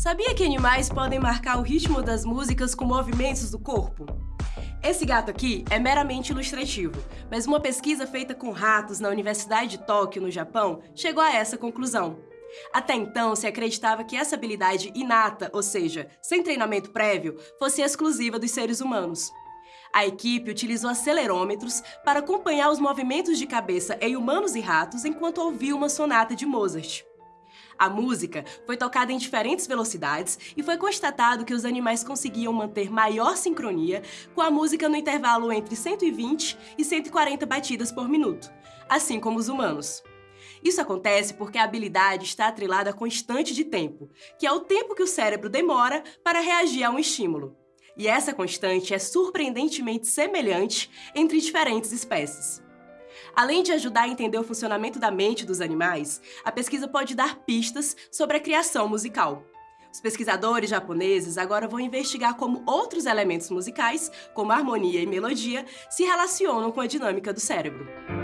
Sabia que animais podem marcar o ritmo das músicas com movimentos do corpo? Esse gato aqui é meramente ilustrativo, mas uma pesquisa feita com ratos na Universidade de Tóquio, no Japão, chegou a essa conclusão. Até então, se acreditava que essa habilidade inata, ou seja, sem treinamento prévio, fosse exclusiva dos seres humanos. A equipe utilizou acelerômetros para acompanhar os movimentos de cabeça em humanos e ratos enquanto ouvia uma sonata de Mozart. A música foi tocada em diferentes velocidades e foi constatado que os animais conseguiam manter maior sincronia com a música no intervalo entre 120 e 140 batidas por minuto, assim como os humanos. Isso acontece porque a habilidade está atrelada à constante de tempo, que é o tempo que o cérebro demora para reagir a um estímulo. E essa constante é surpreendentemente semelhante entre diferentes espécies. Além de ajudar a entender o funcionamento da mente dos animais, a pesquisa pode dar pistas sobre a criação musical. Os pesquisadores japoneses agora vão investigar como outros elementos musicais, como harmonia e melodia, se relacionam com a dinâmica do cérebro.